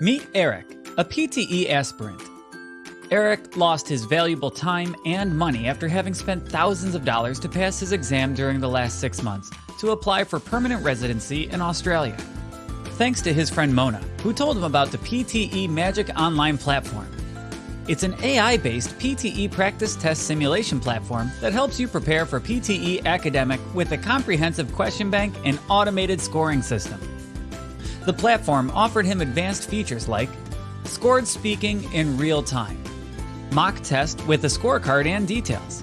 Meet Eric, a PTE aspirant. Eric lost his valuable time and money after having spent thousands of dollars to pass his exam during the last six months to apply for permanent residency in Australia. Thanks to his friend Mona, who told him about the PTE Magic Online platform. It's an AI based PTE practice test simulation platform that helps you prepare for PTE academic with a comprehensive question bank and automated scoring system. The platform offered him advanced features like scored speaking in real time, mock test with a scorecard and details,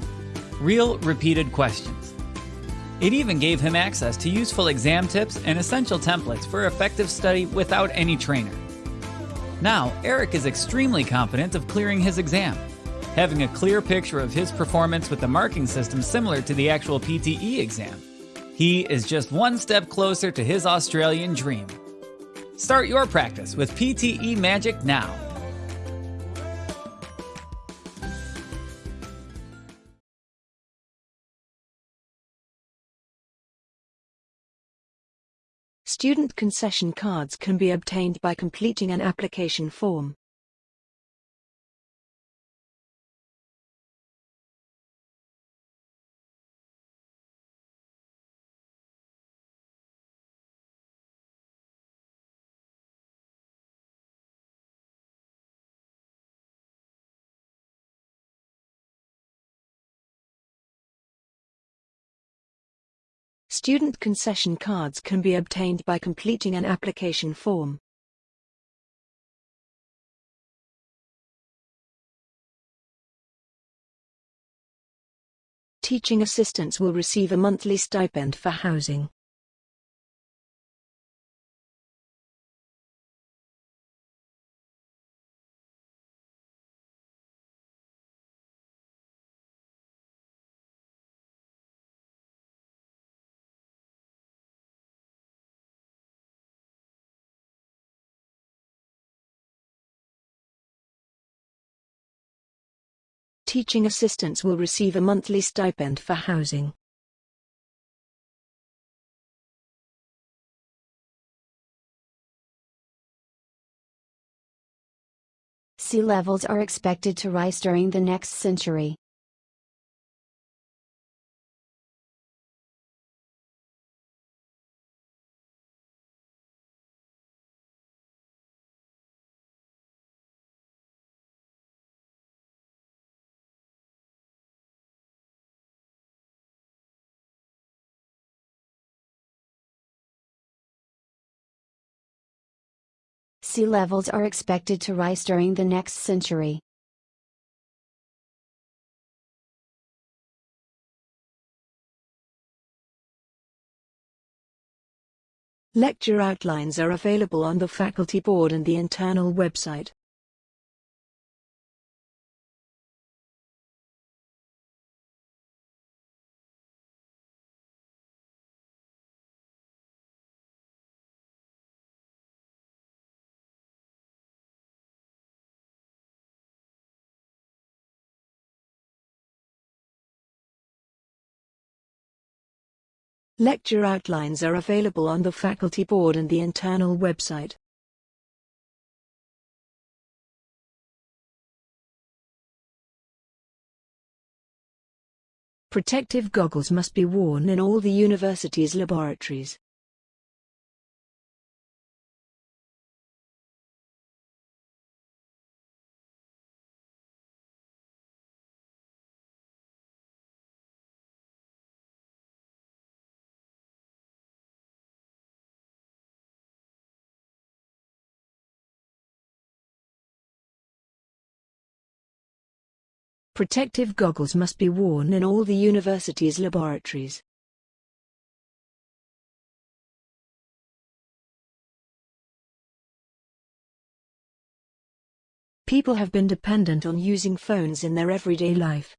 real repeated questions. It even gave him access to useful exam tips and essential templates for effective study without any trainer. Now, Eric is extremely confident of clearing his exam, having a clear picture of his performance with a marking system similar to the actual PTE exam. He is just one step closer to his Australian dream. Start your practice with PTE Magic now. Student concession cards can be obtained by completing an application form. Student concession cards can be obtained by completing an application form. Teaching assistants will receive a monthly stipend for housing. Teaching assistants will receive a monthly stipend for housing. Sea levels are expected to rise during the next century. Sea levels are expected to rise during the next century. Lecture outlines are available on the faculty board and the internal website. Lecture outlines are available on the faculty board and the internal website. Protective goggles must be worn in all the university's laboratories. Protective goggles must be worn in all the university's laboratories. People have been dependent on using phones in their everyday life.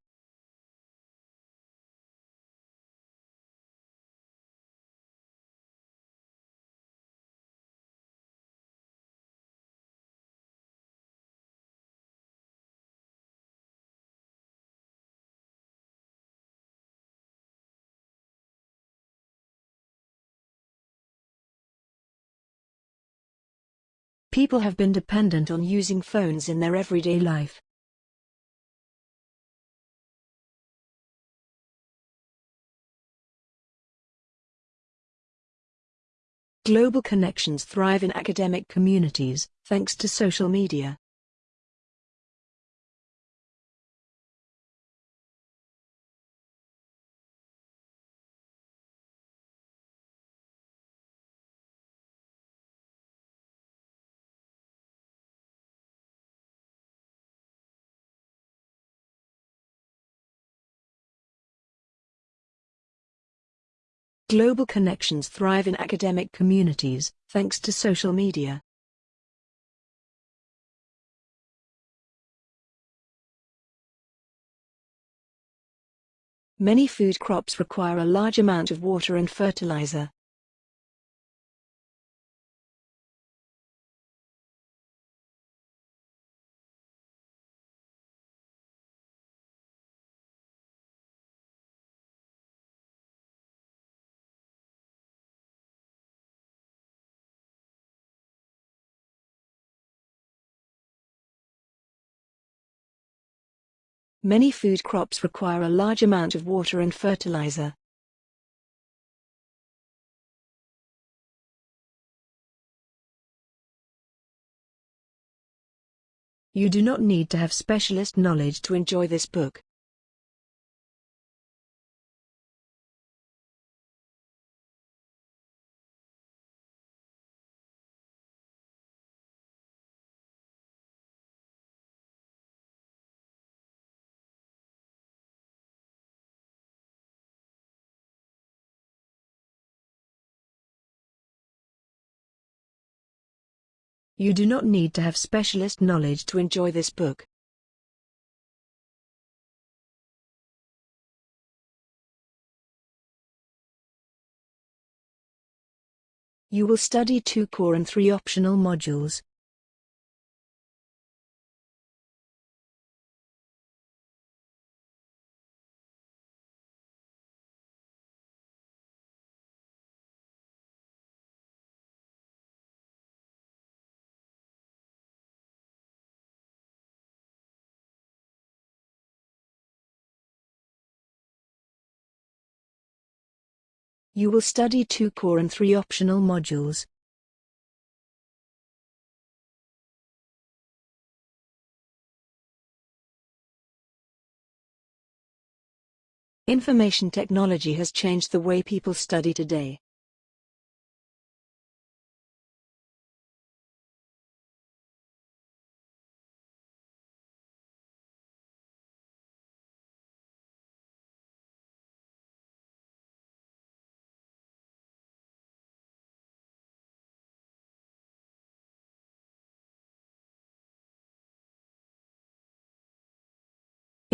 People have been dependent on using phones in their everyday life. Global connections thrive in academic communities, thanks to social media. Global connections thrive in academic communities, thanks to social media. Many food crops require a large amount of water and fertilizer. Many food crops require a large amount of water and fertilizer. You do not need to have specialist knowledge to enjoy this book. You do not need to have specialist knowledge to enjoy this book. You will study two core and three optional modules. You will study two core and three optional modules. Information technology has changed the way people study today.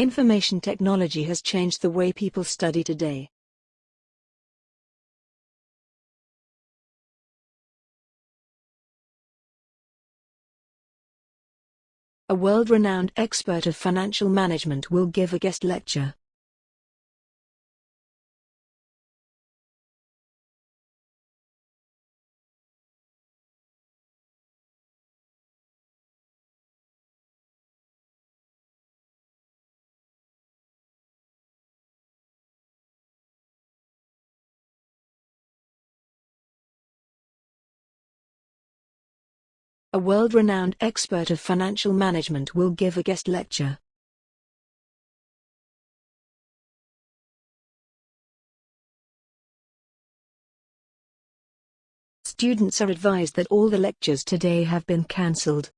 Information technology has changed the way people study today. A world-renowned expert of financial management will give a guest lecture. A world-renowned expert of financial management will give a guest lecture. Students are advised that all the lectures today have been cancelled.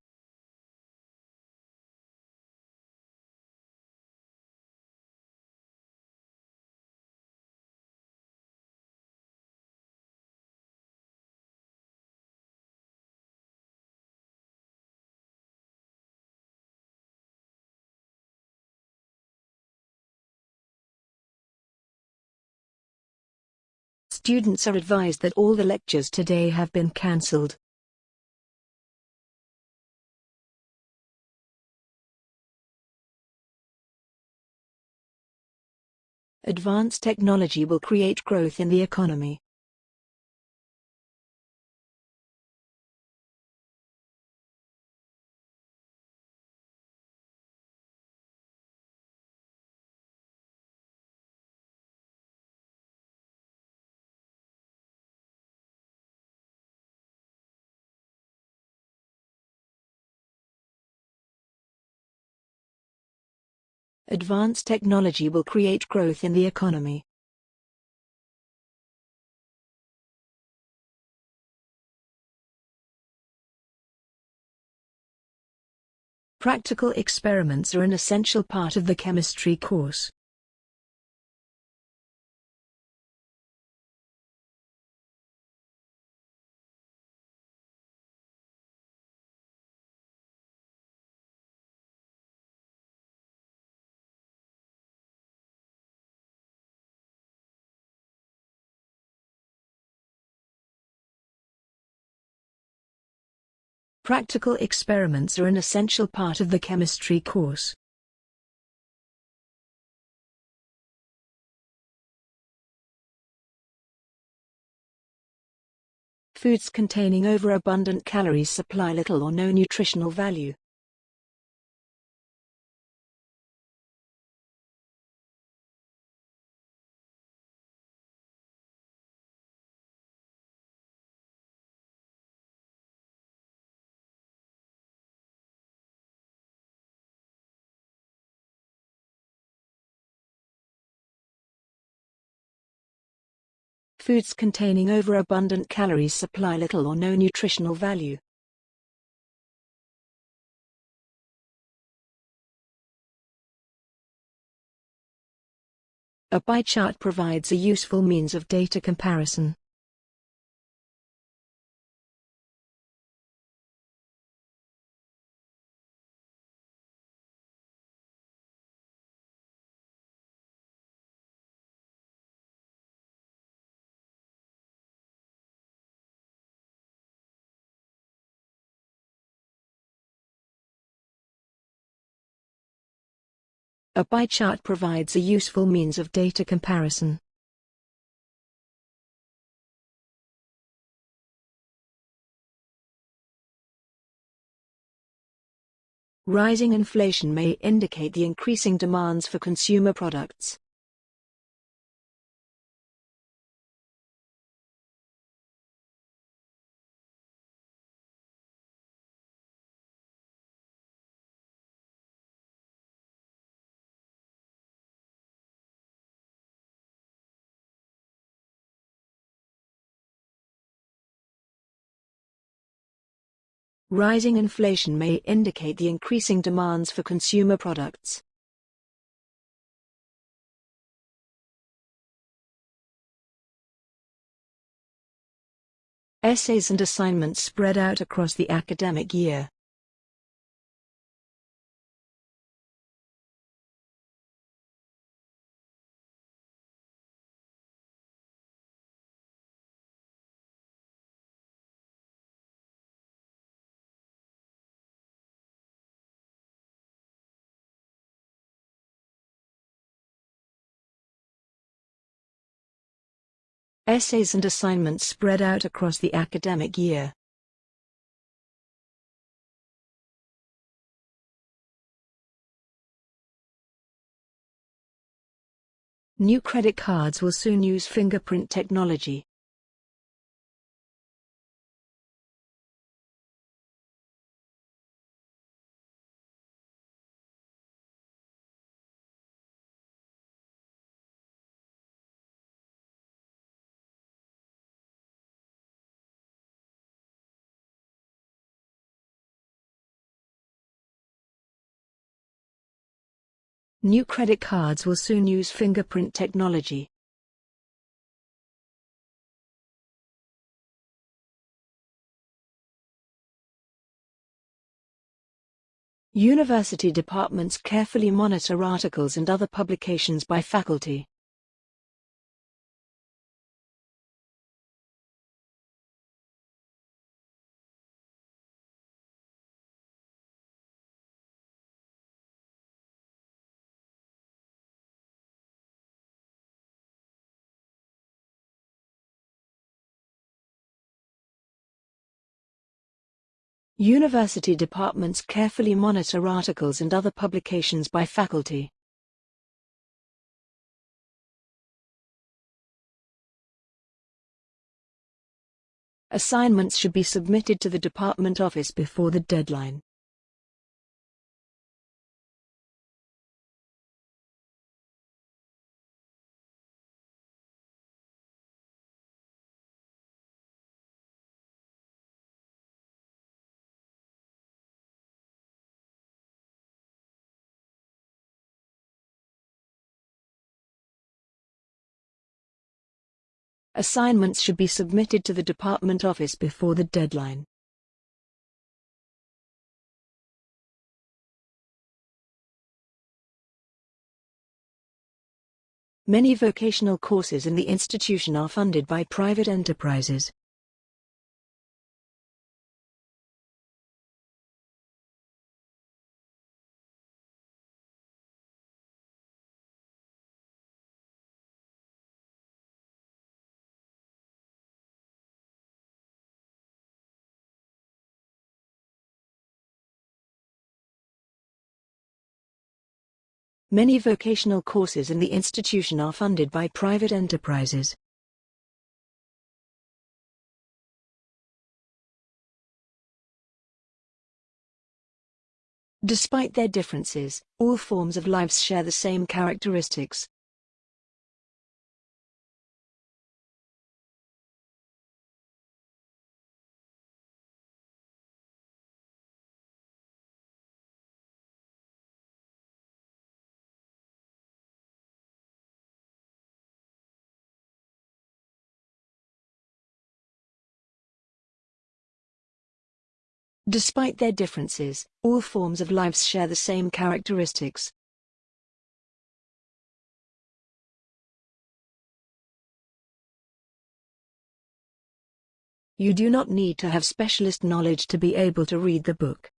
Students are advised that all the lectures today have been cancelled. Advanced technology will create growth in the economy. Advanced technology will create growth in the economy. Practical experiments are an essential part of the chemistry course. Practical experiments are an essential part of the chemistry course. Foods containing overabundant calories supply little or no nutritional value. Foods containing overabundant calories supply little or no nutritional value. A pie chart provides a useful means of data comparison. A pie chart provides a useful means of data comparison. Rising inflation may indicate the increasing demands for consumer products. Rising inflation may indicate the increasing demands for consumer products. Essays and assignments spread out across the academic year. Essays and assignments spread out across the academic year. New credit cards will soon use fingerprint technology. New credit cards will soon use fingerprint technology. University departments carefully monitor articles and other publications by faculty. University departments carefully monitor articles and other publications by faculty. Assignments should be submitted to the department office before the deadline. Assignments should be submitted to the department office before the deadline. Many vocational courses in the institution are funded by private enterprises. Many vocational courses in the institution are funded by private enterprises. Despite their differences, all forms of lives share the same characteristics. Despite their differences, all forms of lives share the same characteristics. You do not need to have specialist knowledge to be able to read the book.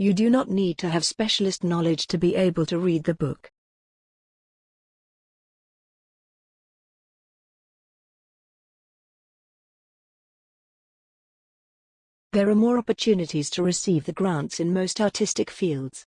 You do not need to have specialist knowledge to be able to read the book. There are more opportunities to receive the grants in most artistic fields.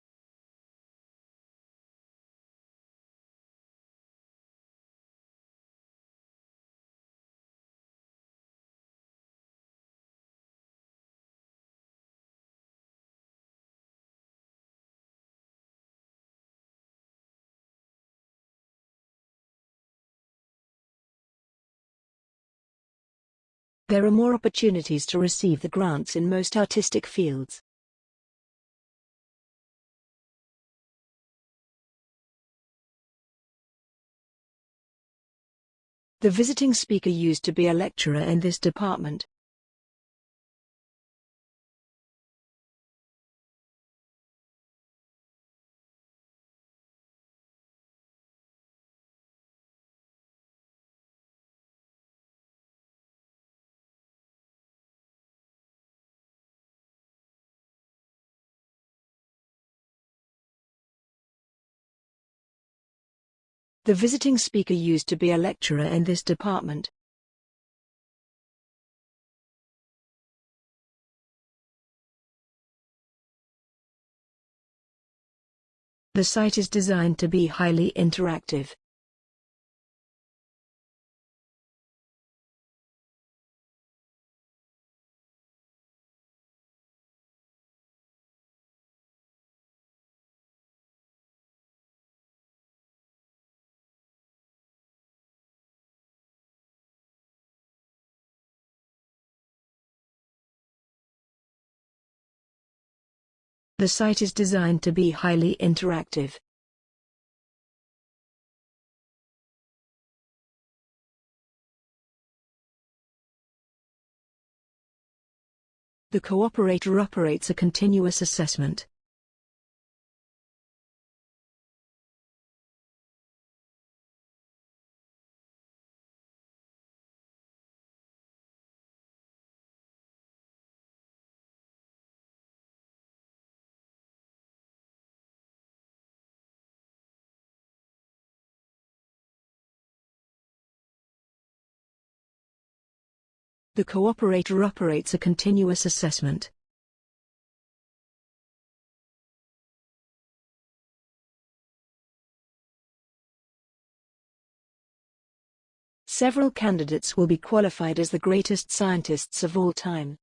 There are more opportunities to receive the grants in most artistic fields. The visiting speaker used to be a lecturer in this department. The visiting speaker used to be a lecturer in this department. The site is designed to be highly interactive. The site is designed to be highly interactive. The cooperator operates a continuous assessment. The cooperator operates a continuous assessment. Several candidates will be qualified as the greatest scientists of all time.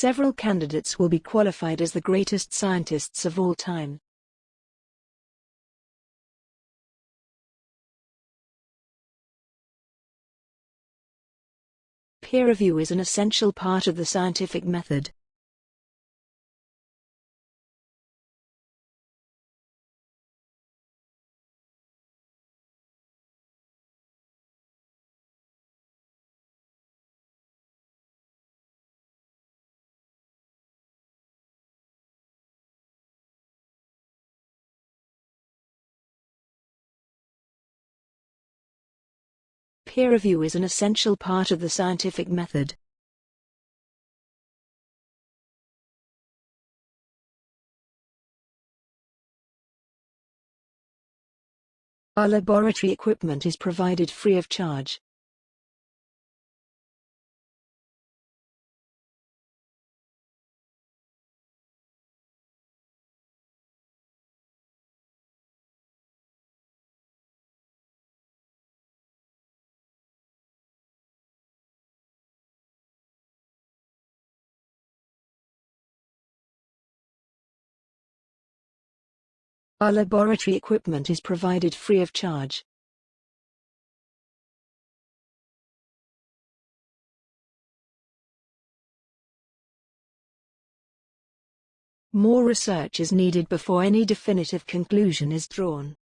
Several candidates will be qualified as the greatest scientists of all time. Peer review is an essential part of the scientific method. Peer review is an essential part of the scientific method. Our laboratory equipment is provided free of charge. Our laboratory equipment is provided free of charge. More research is needed before any definitive conclusion is drawn.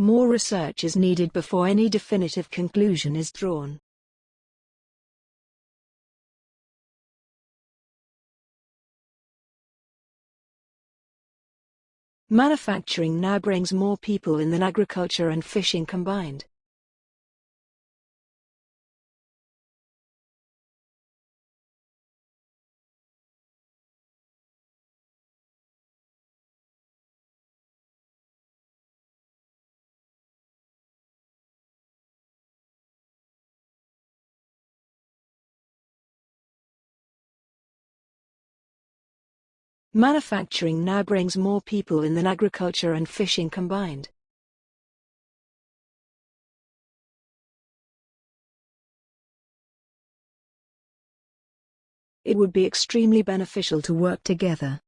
More research is needed before any definitive conclusion is drawn. Manufacturing now brings more people in than agriculture and fishing combined. Manufacturing now brings more people in than agriculture and fishing combined. It would be extremely beneficial to work together.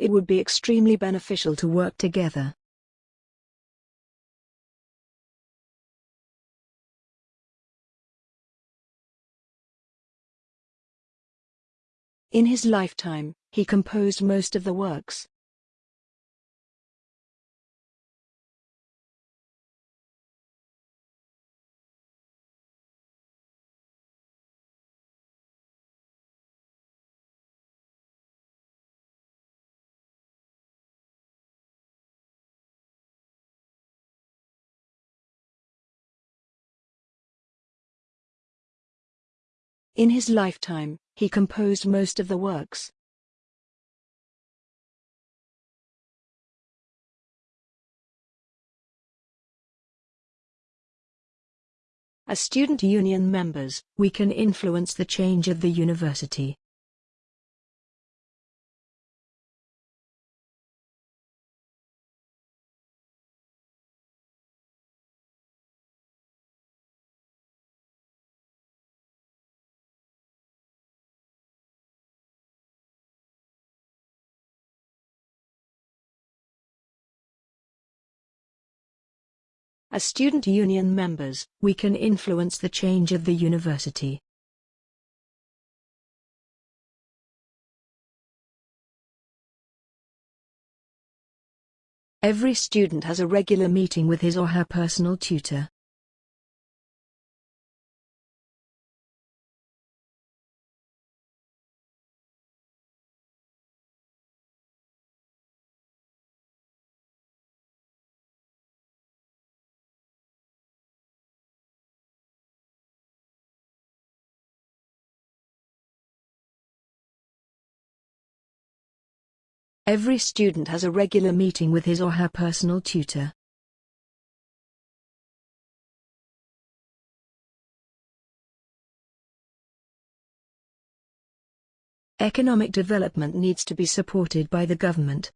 It would be extremely beneficial to work together. In his lifetime, he composed most of the works. In his lifetime, he composed most of the works. As student union members, we can influence the change of the university. As student union members, we can influence the change of the university. Every student has a regular meeting with his or her personal tutor. Every student has a regular meeting with his or her personal tutor. Economic development needs to be supported by the government.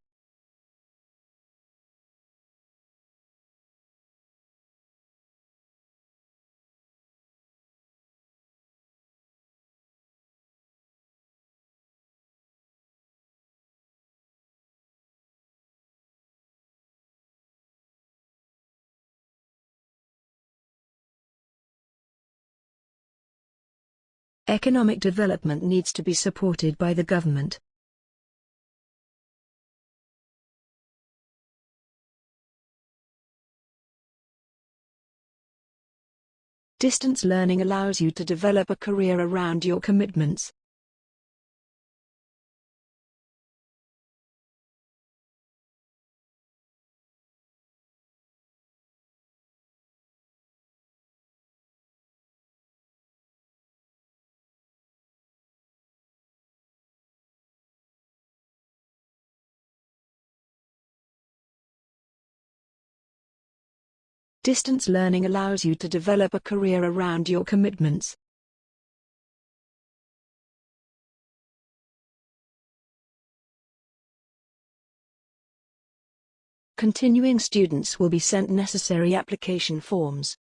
Economic development needs to be supported by the government. Distance learning allows you to develop a career around your commitments. Distance learning allows you to develop a career around your commitments. Continuing students will be sent necessary application forms.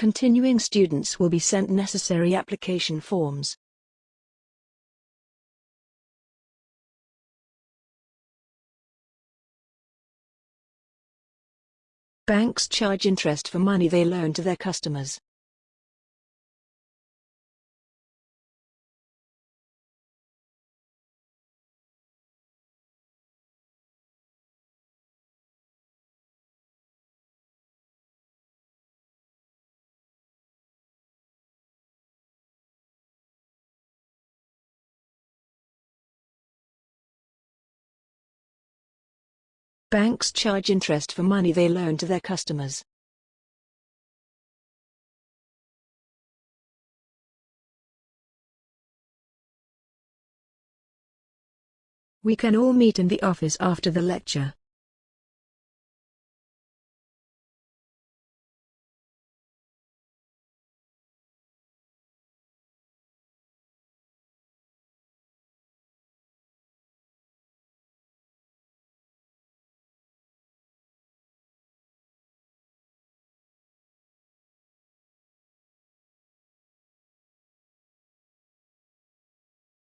Continuing students will be sent necessary application forms. Banks charge interest for money they loan to their customers. Banks charge interest for money they loan to their customers. We can all meet in the office after the lecture.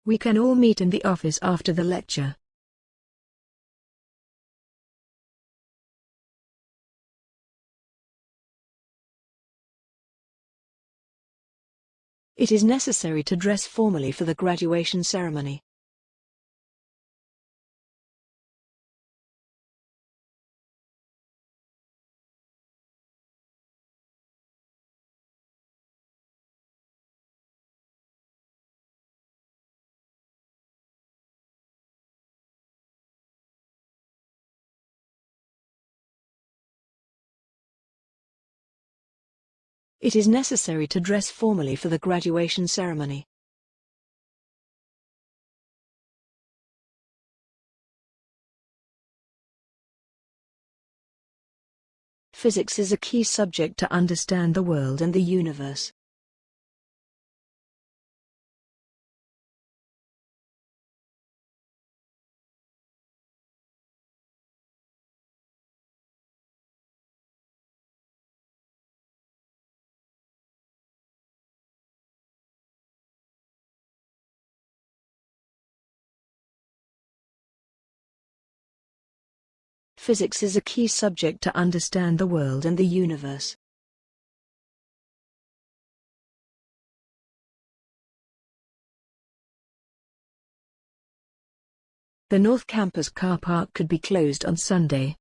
We can all meet in the office after the lecture. It is necessary to dress formally for the graduation ceremony. It is necessary to dress formally for the graduation ceremony. Physics is a key subject to understand the world and the universe. Physics is a key subject to understand the world and the universe. The North Campus car park could be closed on Sunday.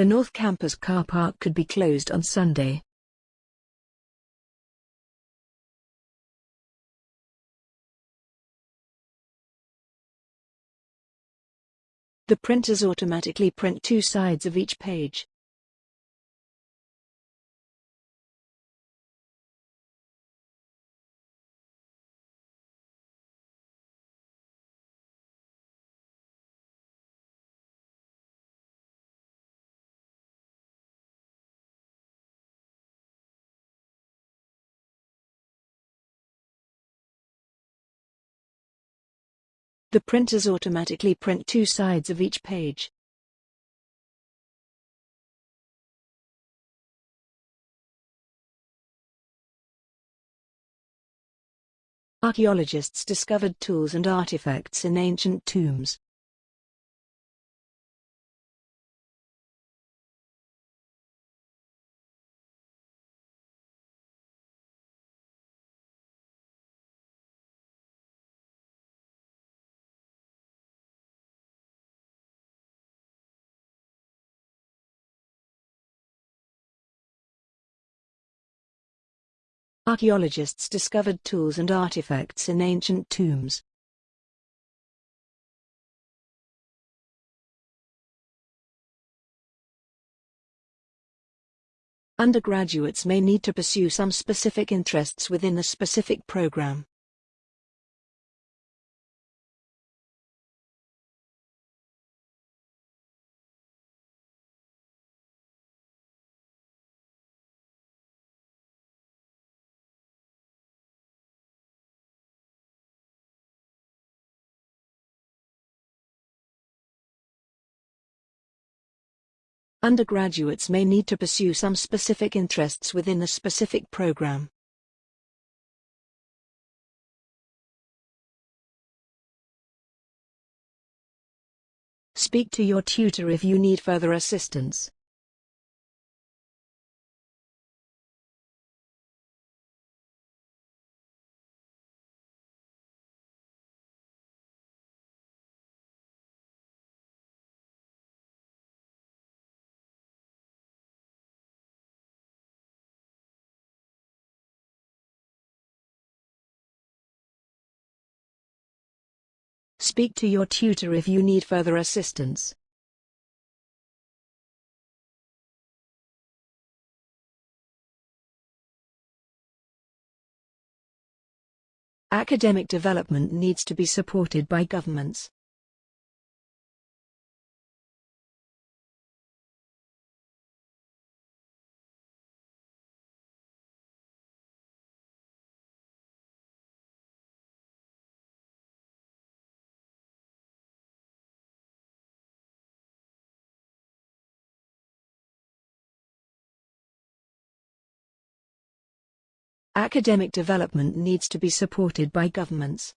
The North Campus car park could be closed on Sunday. The printers automatically print two sides of each page. The printers automatically print two sides of each page. Archaeologists discovered tools and artifacts in ancient tombs. Archaeologists discovered tools and artifacts in ancient tombs. Undergraduates may need to pursue some specific interests within a specific program. Undergraduates may need to pursue some specific interests within a specific program. Speak to your tutor if you need further assistance. Speak to your tutor if you need further assistance. Academic development needs to be supported by governments. Academic development needs to be supported by governments.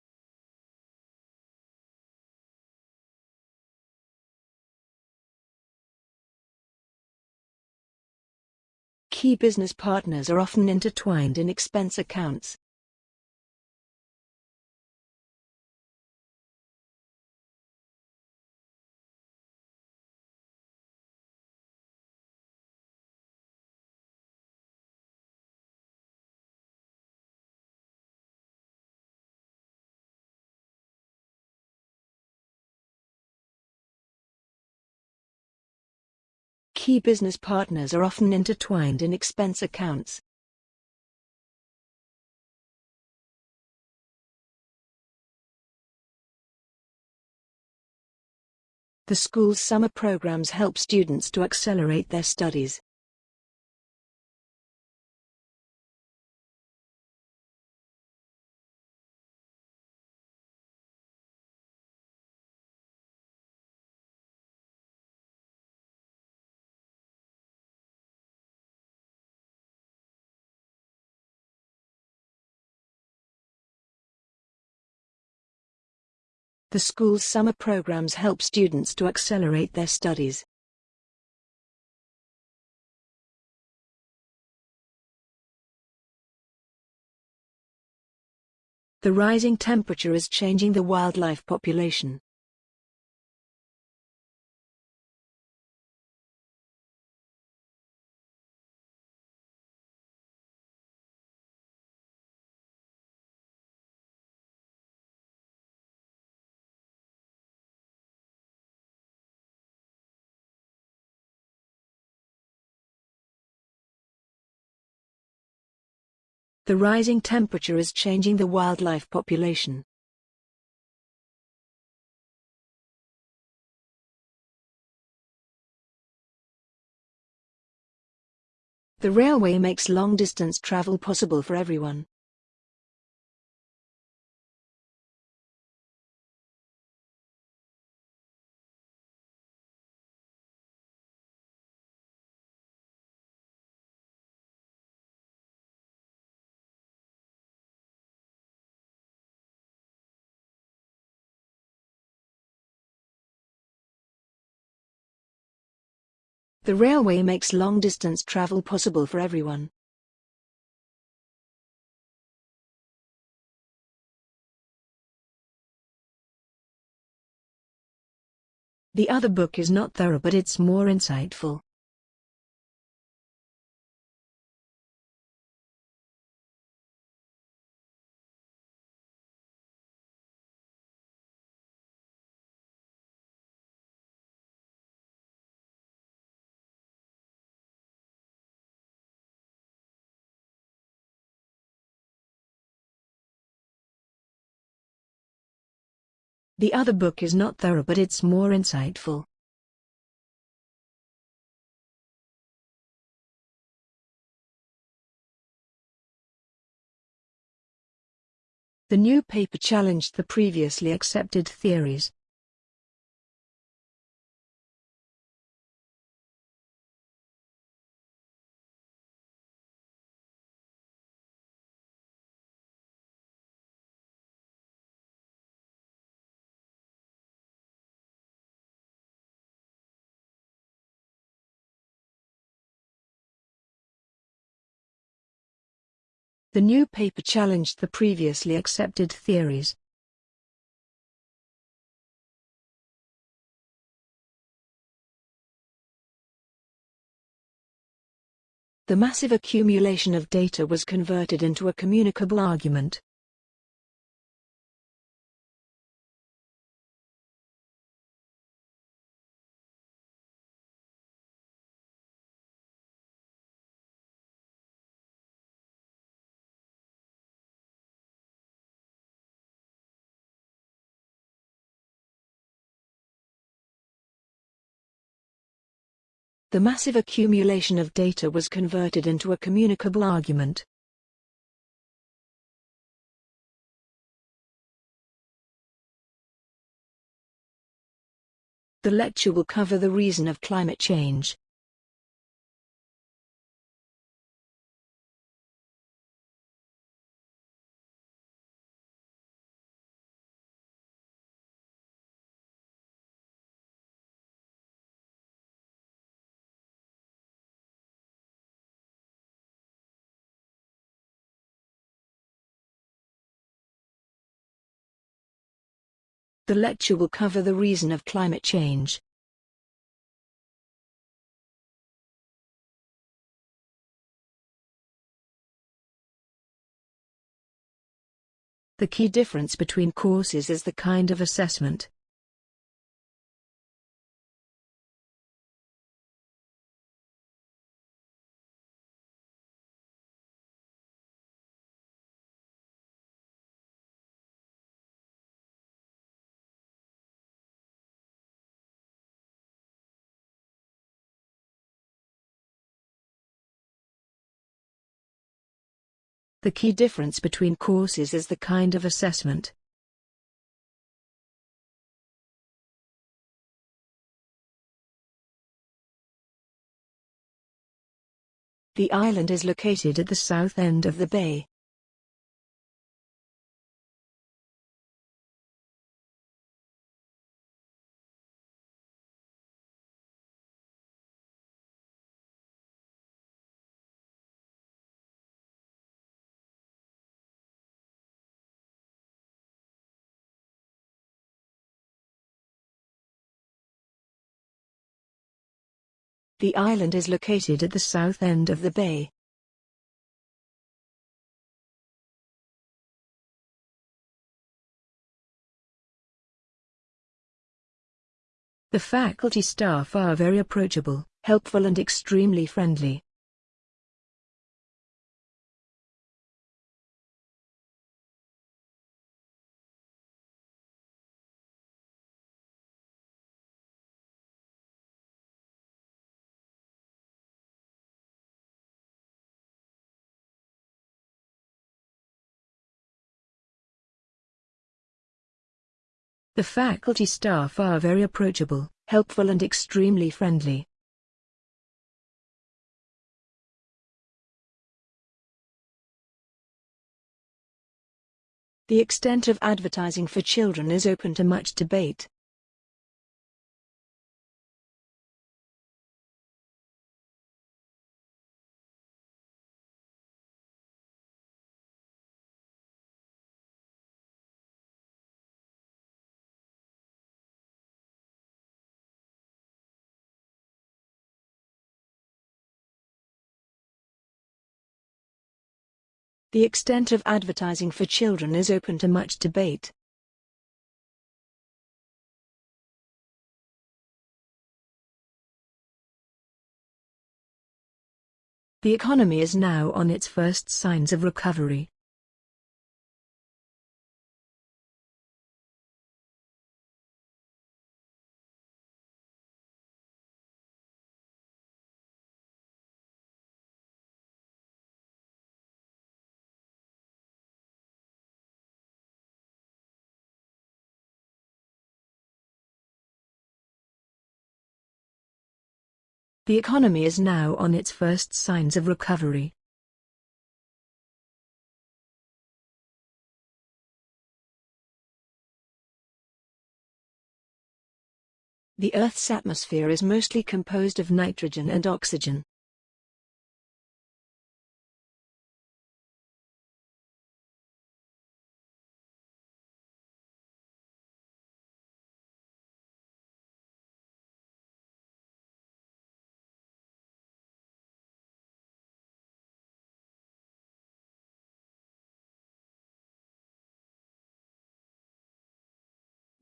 Key business partners are often intertwined in expense accounts. Key business partners are often intertwined in expense accounts. The school's summer programs help students to accelerate their studies. The school's summer programs help students to accelerate their studies. The rising temperature is changing the wildlife population. The rising temperature is changing the wildlife population. The railway makes long-distance travel possible for everyone. The railway makes long-distance travel possible for everyone. The other book is not thorough but it's more insightful. The other book is not thorough but it's more insightful. The new paper challenged the previously accepted theories. The new paper challenged the previously accepted theories. The massive accumulation of data was converted into a communicable argument. The massive accumulation of data was converted into a communicable argument. The lecture will cover the reason of climate change. The lecture will cover the reason of climate change. The key difference between courses is the kind of assessment. The key difference between courses is the kind of assessment. The island is located at the south end of the bay. The island is located at the south end of the bay. The faculty staff are very approachable, helpful and extremely friendly. The faculty staff are very approachable, helpful and extremely friendly. The extent of advertising for children is open to much debate. The extent of advertising for children is open to much debate. The economy is now on its first signs of recovery. The economy is now on its first signs of recovery. The Earth's atmosphere is mostly composed of nitrogen and oxygen.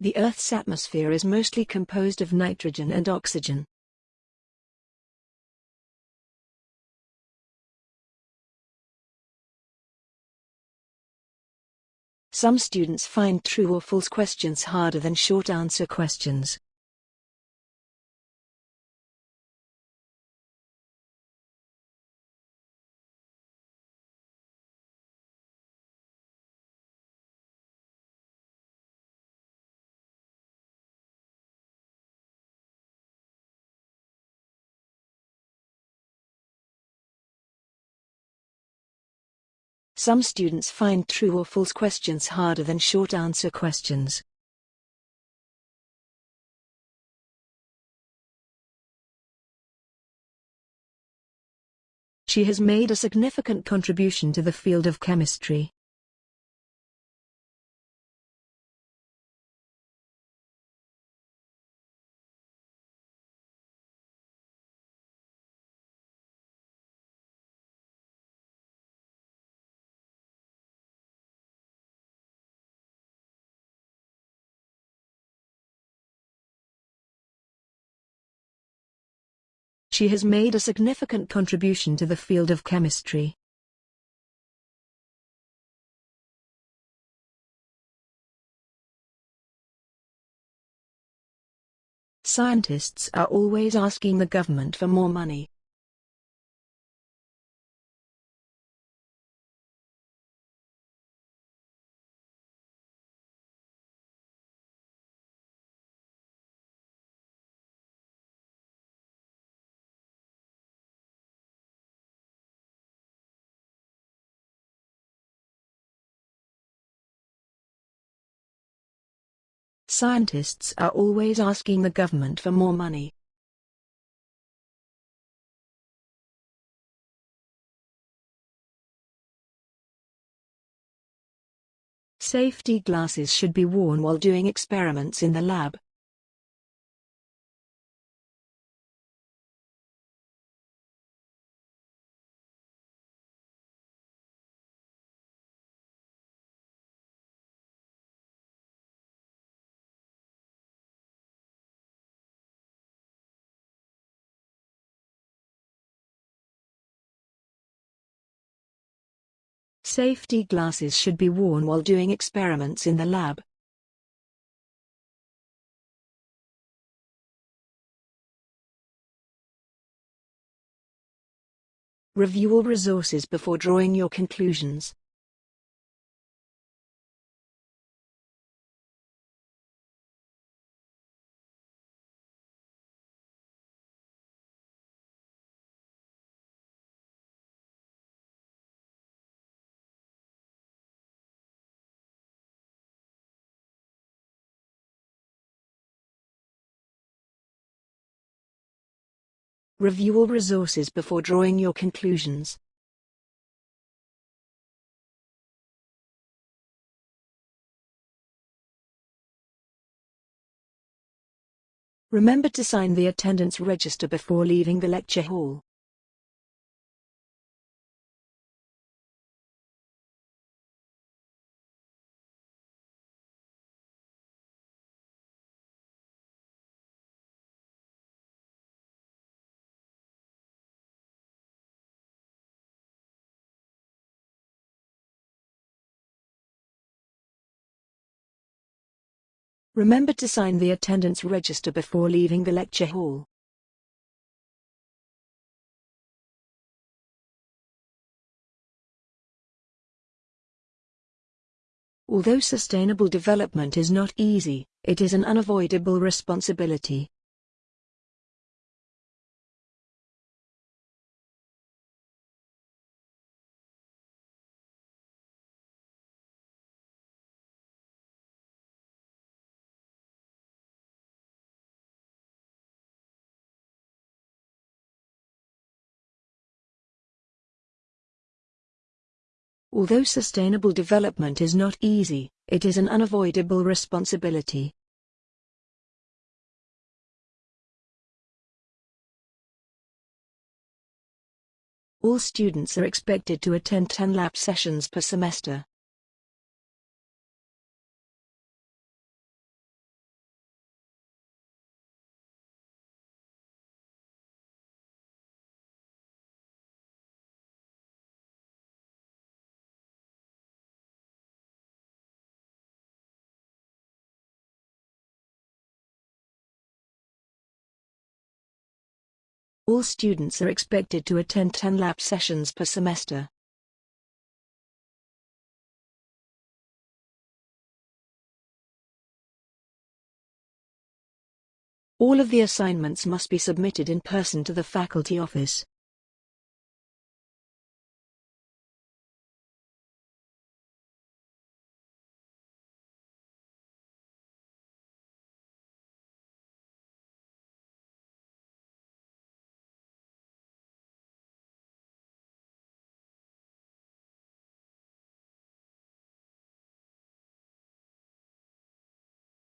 The Earth's atmosphere is mostly composed of nitrogen and oxygen. Some students find true or false questions harder than short answer questions. Some students find true or false questions harder than short answer questions. She has made a significant contribution to the field of chemistry. She has made a significant contribution to the field of chemistry. Scientists are always asking the government for more money. Scientists are always asking the government for more money. Safety glasses should be worn while doing experiments in the lab. Safety glasses should be worn while doing experiments in the lab. Review all resources before drawing your conclusions. Review all resources before drawing your conclusions. Remember to sign the attendance register before leaving the lecture hall. Remember to sign the attendance register before leaving the lecture hall. Although sustainable development is not easy, it is an unavoidable responsibility. Although sustainable development is not easy, it is an unavoidable responsibility. All students are expected to attend 10 lab sessions per semester. All students are expected to attend 10 lab sessions per semester. All of the assignments must be submitted in person to the faculty office.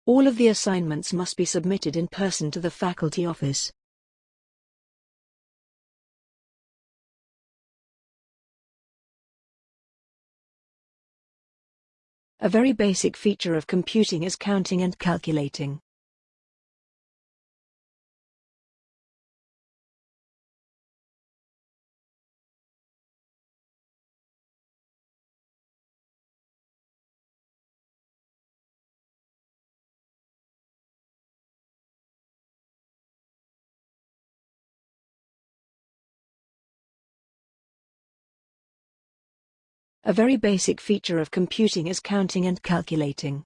All of the assignments must be submitted in person to the faculty office. A very basic feature of computing is counting and calculating. A very basic feature of computing is counting and calculating.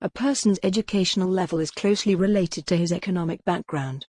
A person's educational level is closely related to his economic background.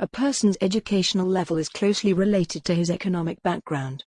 A person's educational level is closely related to his economic background.